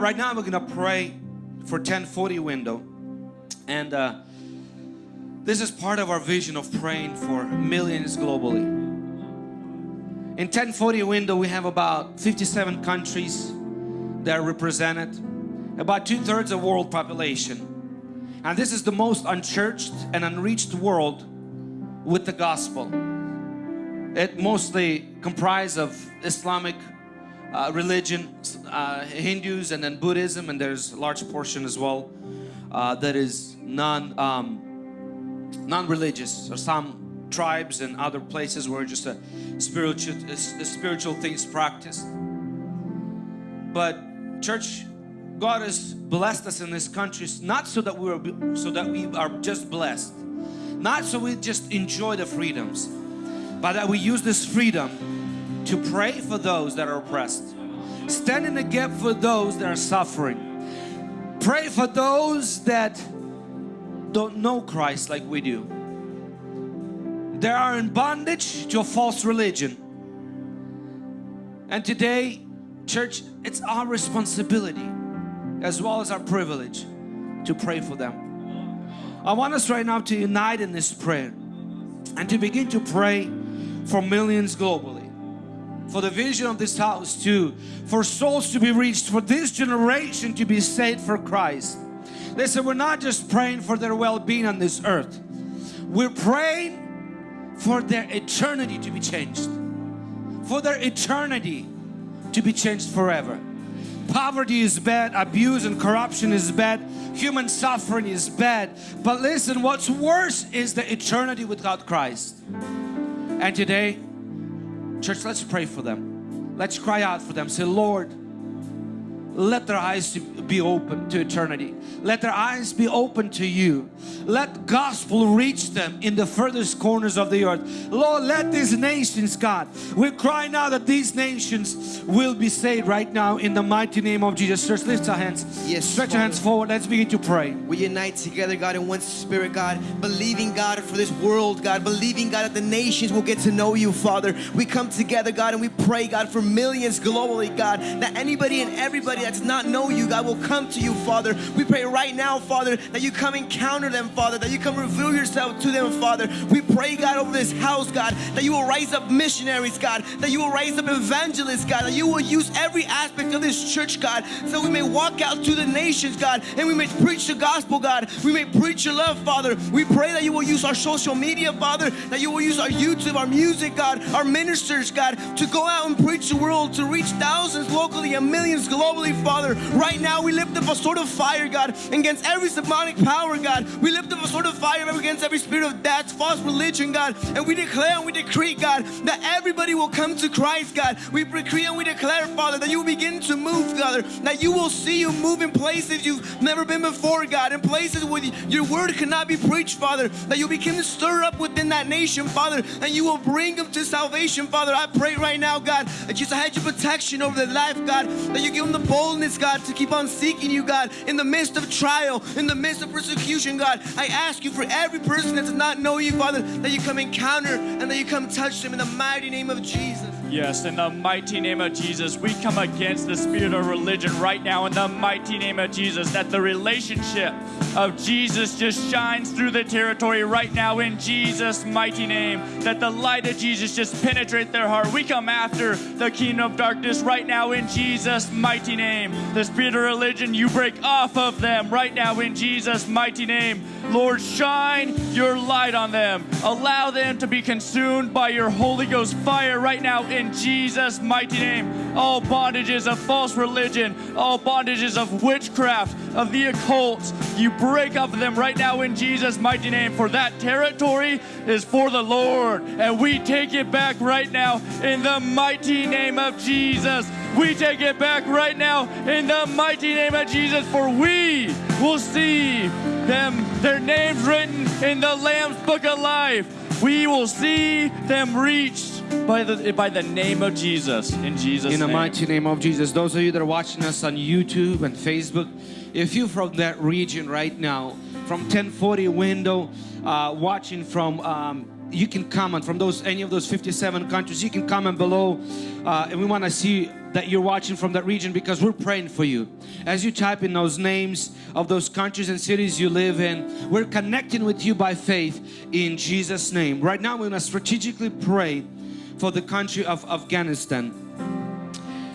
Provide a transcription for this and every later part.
Right now we're gonna pray for 1040 window and uh, this is part of our vision of praying for millions globally. In 1040 window we have about 57 countries that are represented, about two-thirds of world population. And this is the most unchurched and unreached world with the gospel. It mostly comprised of Islamic uh, religion, uh, Hindus and then Buddhism and there's a large portion as well uh, that is non, um, non-religious or some tribes and other places where just a spiritual, a, spiritual things practiced. But church, God has blessed us in this country not so that we are so that we are just blessed, not so we just enjoy the freedoms, but that we use this freedom to pray for those that are oppressed, stand in the gap for those that are suffering, pray for those that don't know Christ like we do. They are in bondage to a false religion. And today, church, it's our responsibility as well as our privilege to pray for them. I want us right now to unite in this prayer and to begin to pray for millions globally for the vision of this house too for souls to be reached for this generation to be saved for Christ. Listen we're not just praying for their well-being on this earth. We're praying for their eternity to be changed. For their eternity to be changed forever. Poverty is bad abuse and corruption is bad human suffering is bad. But listen what's worse is the eternity without Christ. And today, church, let's pray for them. Let's cry out for them. Say, Lord, let their eyes be open to eternity. Let their eyes be open to you. Let gospel reach them in the furthest corners of the earth. Lord, let these nations, God, we cry now that these nations will be saved right now in the mighty name of Jesus. Church, lift our hands. Yes, Stretch Father. your hands forward. Let's begin to pray. We unite together, God, in one spirit, God, believing, God, for this world, God, believing, God, that the nations will get to know you, Father. We come together, God, and we pray, God, for millions globally, God, that anybody and everybody that's not know you, God, will come to you, Father. We pray right now, Father, that you come encounter them, Father, that you come reveal yourself to them, Father. We pray, God, over this house, God, that you will raise up missionaries, God, that you will raise up evangelists, God, that you will use every aspect of this church, God, so we may walk out to the nations, God, and we may preach the gospel, God. We may preach your love, Father. We pray that you will use our social media, Father, that you will use our YouTube, our music, God, our ministers, God, to go out and preach the world, to reach thousands locally and millions globally, Father. Right now, we lift up a sword of fire, God, against every demonic power, God. We lift up a sword of fire against every spirit of death, false religion, God, and we declare and we decree, God, that everybody will come to Christ, God. We decree and we declare, Father, that you will begin to move, Father, that you will see you move in places you've never been before, God, in places where your word cannot be preached, Father, that you begin to stir up within that nation, Father, and you will bring them to salvation, Father. I pray right now, God, that you had your protection over their life, God, that you give them the boldness, God, to keep on seeking you, God, in the midst of trial, in the midst of persecution, God. I ask you for every person that does not know you, Father, that you come encounter and that you come touch them in the mighty name of Jesus. Yes, in the mighty name of Jesus, we come against the spirit of religion right now in the mighty name of Jesus, that the relationship of Jesus just shines through the territory right now in Jesus' mighty name, that the light of Jesus just penetrate their heart. We come after the kingdom of darkness right now in Jesus' mighty name. The spirit of religion, you break off of them right now in Jesus' mighty name. Lord, shine your light on them. Allow them to be consumed by your Holy Ghost fire right now in Jesus' mighty name. All bondages of false religion, all bondages of witchcraft, of the occult, you break up them right now in Jesus' mighty name. For that territory is for the Lord. And we take it back right now in the mighty name of Jesus. We take it back right now in the mighty name of Jesus. For we will see them, their names written in the Lamb's book of life. We will see them reached by the by the name of Jesus. In Jesus' In the name. mighty name of Jesus. Those of you that are watching us on YouTube and Facebook, if you're from that region right now, from 1040 window, uh, watching from, um, you can comment from those any of those 57 countries. You can comment below, uh, and we want to see that you're watching from that region because we're praying for you. As you type in those names of those countries and cities you live in, we're connecting with you by faith in Jesus' name. Right now, we're going to strategically pray for the country of Afghanistan.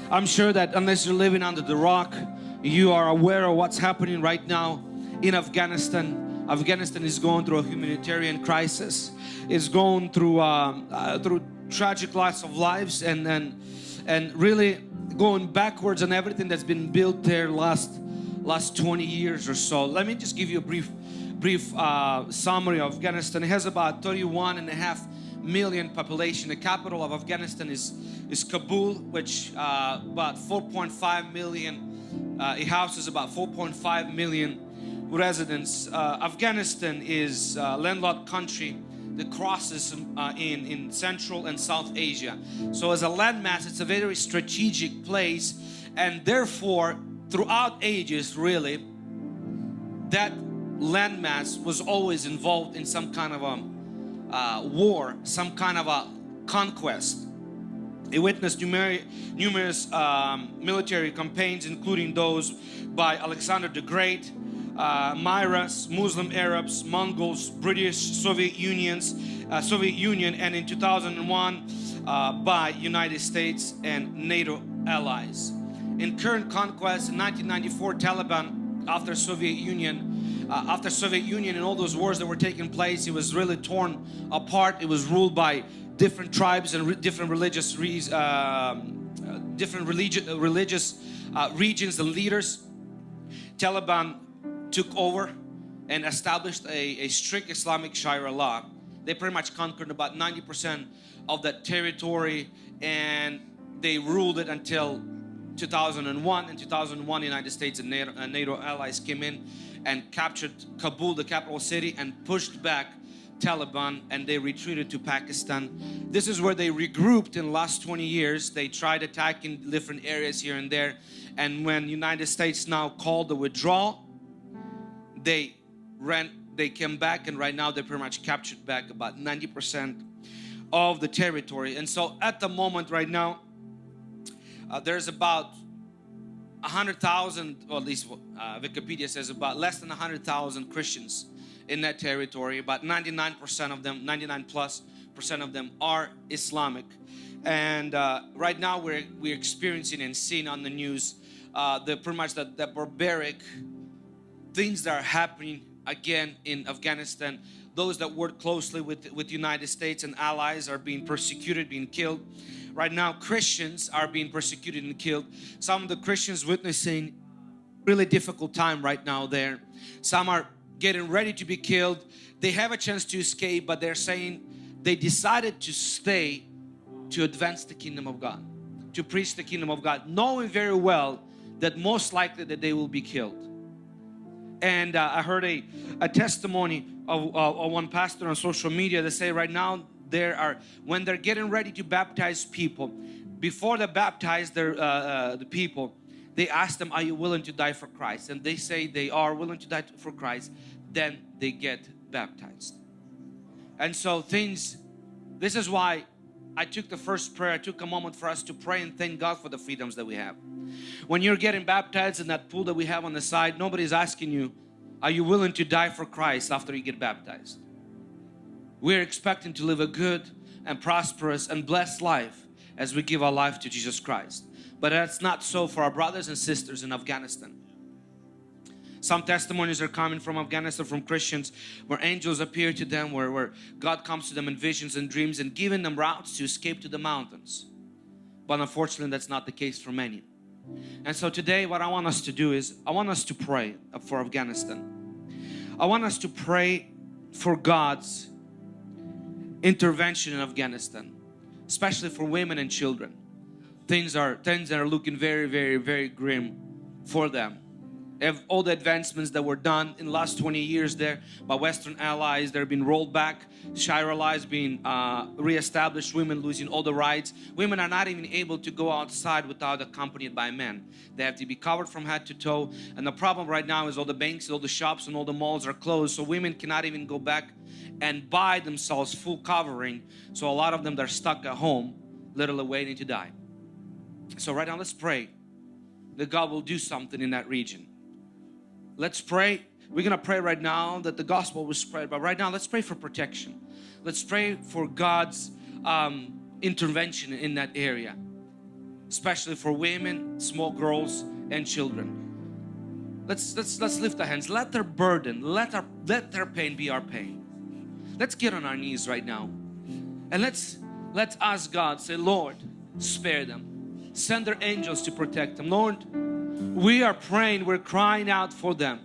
I'm sure that unless you're living under the rock, you are aware of what's happening right now in Afghanistan. Afghanistan is going through a humanitarian crisis. It's going through uh, uh, through tragic loss of lives and and and really going backwards on everything that's been built there last last 20 years or so. Let me just give you a brief brief uh, summary of Afghanistan. It has about 31 and a half million population. The capital of Afghanistan is is Kabul, which uh, about 4.5 million. Uh, it houses about 4.5 million residents. Uh, Afghanistan is a landlocked country that crosses uh, in, in Central and South Asia. So as a landmass, it's a very strategic place and therefore throughout ages really, that landmass was always involved in some kind of a uh, war, some kind of a conquest. It witnessed numer numerous um, military campaigns including those by Alexander the Great, uh, Mauryas, Muslim Arabs, Mongols, British, Soviet Unions, uh, Soviet Union, and in 2001 uh, by United States and NATO allies. In current conquest in 1994, Taliban, after Soviet Union, uh, after Soviet Union and all those wars that were taking place, it was really torn apart. It was ruled by different tribes and re different religious re um, uh, different religi religious uh, regions and leaders. Taliban took over and established a, a strict Islamic Sharia law. They pretty much conquered about 90% of that territory and they ruled it until 2001. In 2001, the United States and NATO, uh, NATO allies came in and captured Kabul, the capital city, and pushed back Taliban and they retreated to Pakistan. This is where they regrouped in the last 20 years. They tried attacking different areas here and there. And when United States now called the withdrawal, they ran they came back and right now they pretty much captured back about 90% of the territory and so at the moment right now uh, there's about 100,000 or at least uh, Wikipedia says about less than 100,000 Christians in that territory about 99% of them 99 plus percent of them are Islamic and uh, right now we're we're experiencing and seeing on the news uh, the pretty much the, that barbaric things that are happening again in Afghanistan. Those that work closely with, with United States and allies are being persecuted, being killed. Right now, Christians are being persecuted and killed. Some of the Christians witnessing really difficult time right now there. Some are getting ready to be killed. They have a chance to escape, but they're saying they decided to stay to advance the kingdom of God, to preach the kingdom of God, knowing very well that most likely that they will be killed and uh, I heard a, a testimony of, uh, of one pastor on social media that say right now there are when they're getting ready to baptize people before they baptize their uh, uh, the people they ask them are you willing to die for Christ? And they say they are willing to die for Christ then they get baptized. And so things this is why I took the first prayer. I took a moment for us to pray and thank God for the freedoms that we have when you're getting baptized in that pool that we have on the side, nobody's asking you, are you willing to die for Christ after you get baptized? We're expecting to live a good and prosperous and blessed life as we give our life to Jesus Christ. But that's not so for our brothers and sisters in Afghanistan. Some testimonies are coming from Afghanistan from Christians where angels appear to them, where, where God comes to them in visions and dreams and giving them routes to escape to the mountains. But unfortunately that's not the case for many. And so today what I want us to do is I want us to pray for Afghanistan. I want us to pray for God's intervention in Afghanistan, especially for women and children. Things are things are looking very, very, very grim for them all the advancements that were done in the last 20 years there by Western allies, they're being rolled back. Sharia laws being uh, re-established, women losing all the rights. Women are not even able to go outside without accompanied by men. They have to be covered from head to toe. And the problem right now is all the banks, all the shops and all the malls are closed. So women cannot even go back and buy themselves full covering. So a lot of them, they're stuck at home, literally waiting to die. So right now let's pray that God will do something in that region. Let's pray. We're gonna pray right now that the gospel will spread, but right now let's pray for protection. Let's pray for God's um, intervention in that area, especially for women, small girls, and children. Let's let's let's lift our hands. Let their burden, let our let their pain be our pain. Let's get on our knees right now, and let's let's ask God. Say, Lord, spare them. Send their angels to protect them. Lord, we are praying. We're crying out for them.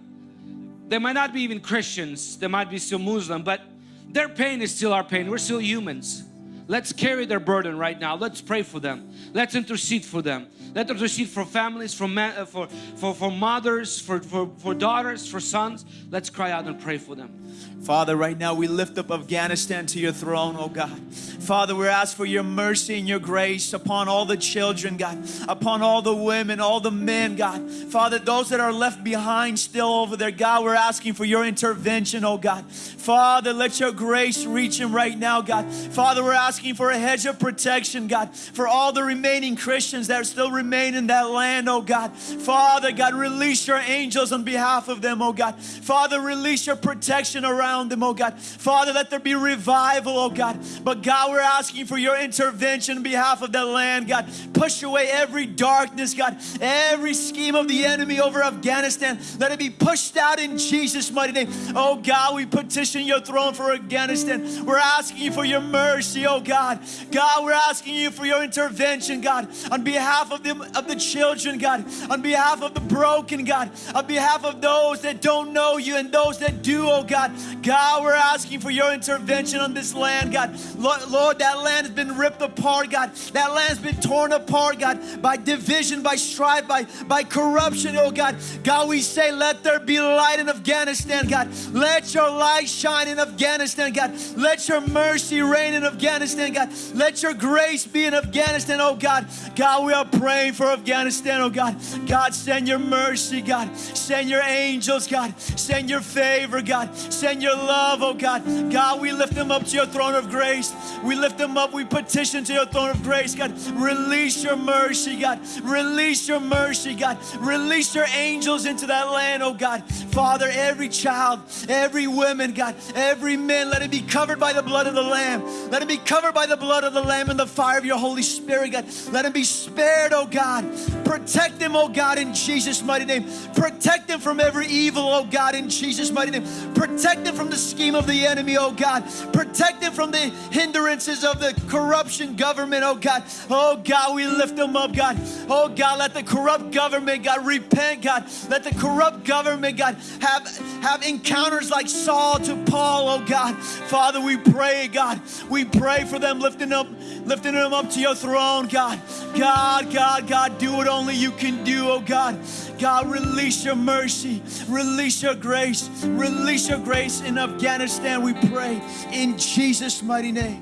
They might not be even Christians. They might be still Muslim, but their pain is still our pain. We're still humans. Let's carry their burden right now. Let's pray for them. Let's intercede for them. Let's intercede for families, for, uh, for, for, for mothers, for, for, for daughters, for sons. Let's cry out and pray for them. Father, right now we lift up Afghanistan to your throne, oh God. Father, we ask for your mercy and your grace upon all the children, God, upon all the women, all the men, God. Father, those that are left behind still over there, God, we're asking for your intervention, oh God. Father, let your grace reach them right now, God. Father, we're asking for a hedge of protection, God, for all the remaining Christians that still remain in that land, oh God. Father, God, release your angels on behalf of them, oh God. Father, release your protection around them, oh God. Father, let there be revival, oh God. But God, we're asking for your intervention on behalf of that land, God. Push away every darkness, God. Every scheme of the enemy over Afghanistan, let it be pushed out in Jesus' mighty name. Oh God, we petition your throne for Afghanistan. We're asking for your mercy, oh God. God, we're asking you for your intervention, God, on behalf of the, of the children, God, on behalf of the broken, God, on behalf of those that don't know you and those that do, oh God. God, we're asking for your intervention on this land, God. Lord, Lord, that land has been ripped apart, God. That land's been torn apart, God, by division, by strife, by, by corruption, oh God. God, we say, let there be light in Afghanistan, God. Let your light shine in Afghanistan, God. Let your mercy reign in Afghanistan, God. Let your grace be in Afghanistan, oh God. God, we are praying for Afghanistan, oh God. God, send your mercy, God. Send your angels, God. Send your favor, God. Send your love, oh God. God, we lift them up to your throne of grace. We lift them up. We petition to your throne of grace, God. Release your mercy, God. Release your mercy, God. Release your angels into that land, oh God. Father, every child, every woman, God, every man, let it be covered by the blood of the Lamb. Let it be covered by the blood of the Lamb and the fire of your Holy Spirit, God. Let him be spared, oh God. Protect him, oh God, in Jesus' mighty name. Protect him from every evil, oh God, in Jesus' mighty name. Protect him from the scheme of the enemy, oh God. Protect him from the hindrances of the corruption government, oh God. Oh God, we lift him up, God. Oh God, let the corrupt government, God, repent, God. Let the corrupt government, God, have, have encounters like Saul to Paul, oh God. Father, we pray, God. We pray for them, lifting up, lifting them up to your throne, God. God, God, God, do what only you can do, oh God. God, release your mercy, release your grace, release your grace in Afghanistan, we pray in Jesus' mighty name.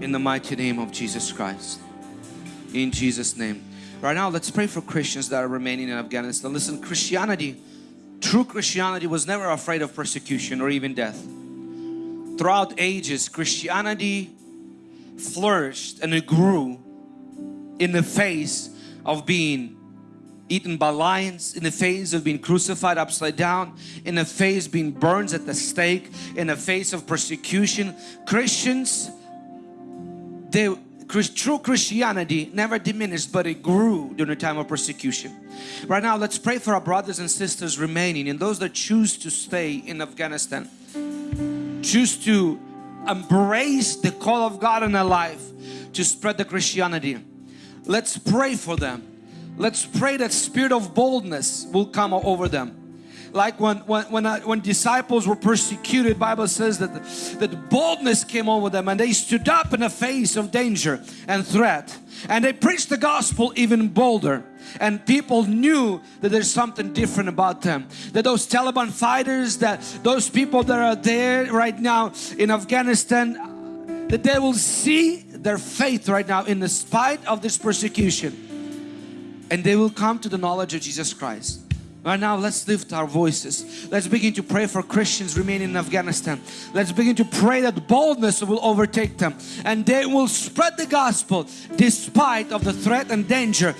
In the mighty name of Jesus Christ. In Jesus' name. Right now, let's pray for Christians that are remaining in Afghanistan. Listen, Christianity, true Christianity was never afraid of persecution or even death. Throughout ages, Christianity flourished and it grew in the face of being eaten by lions, in the face of being crucified upside down, in the face being burned at the stake, in the face of persecution. Christians, they true Christianity never diminished but it grew during the time of persecution. Right now let's pray for our brothers and sisters remaining and those that choose to stay in Afghanistan. Choose to embrace the call of God in their life to spread the Christianity. Let's pray for them. Let's pray that spirit of boldness will come over them like when when when, uh, when disciples were persecuted bible says that that boldness came over them and they stood up in the face of danger and threat. And they preached the gospel even bolder. And people knew that there's something different about them. That those Taliban fighters that those people that are there right now in Afghanistan that they will see their faith right now in the spite of this persecution. And they will come to the knowledge of Jesus Christ Right now, let's lift our voices. Let's begin to pray for Christians remaining in Afghanistan. Let's begin to pray that boldness will overtake them and they will spread the gospel despite of the threat and danger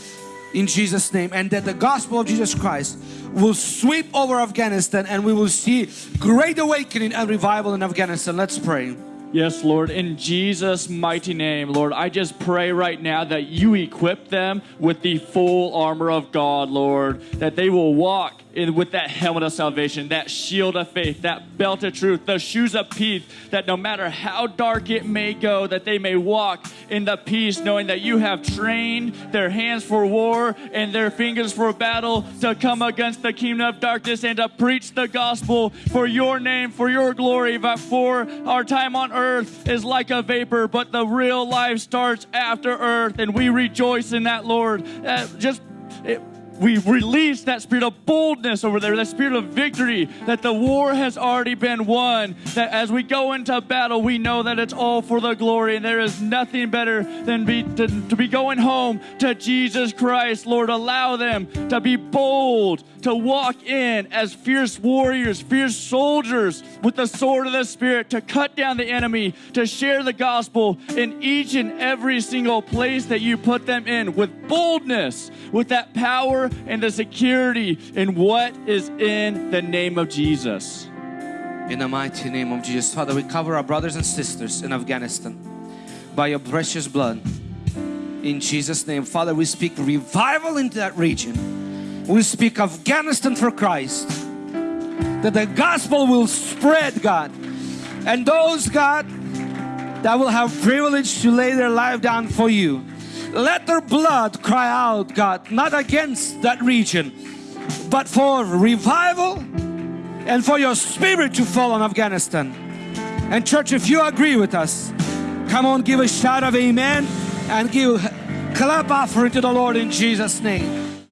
in Jesus name and that the gospel of Jesus Christ will sweep over Afghanistan and we will see great awakening and revival in Afghanistan. Let's pray. Yes, Lord, in Jesus' mighty name, Lord, I just pray right now that you equip them with the full armor of God, Lord, that they will walk in, with that helmet of salvation, that shield of faith, that belt of truth, the shoes of peace, that no matter how dark it may go, that they may walk in the peace, knowing that you have trained their hands for war and their fingers for battle to come against the kingdom of darkness and to preach the gospel for your name, for your glory, but for our time on earth is like a vapor, but the real life starts after earth, and we rejoice in that, Lord. Uh, just it, we release that spirit of boldness over there, that spirit of victory, that the war has already been won. That as we go into battle, we know that it's all for the glory, and there is nothing better than be, to, to be going home to Jesus Christ. Lord, allow them to be bold, to walk in as fierce warriors, fierce soldiers with the sword of the Spirit, to cut down the enemy, to share the gospel in each and every single place that you put them in with boldness, with that power and the security in what is in the name of Jesus. In the mighty name of Jesus, Father, we cover our brothers and sisters in Afghanistan by your precious blood. In Jesus' name, Father, we speak revival into that region. We speak Afghanistan for Christ. That the gospel will spread, God. And those, God, that will have privilege to lay their life down for you. Let their blood cry out, God, not against that region, but for revival and for your spirit to fall on Afghanistan. And church, if you agree with us, come on, give a shout of amen and give clap offering to the Lord in Jesus' name.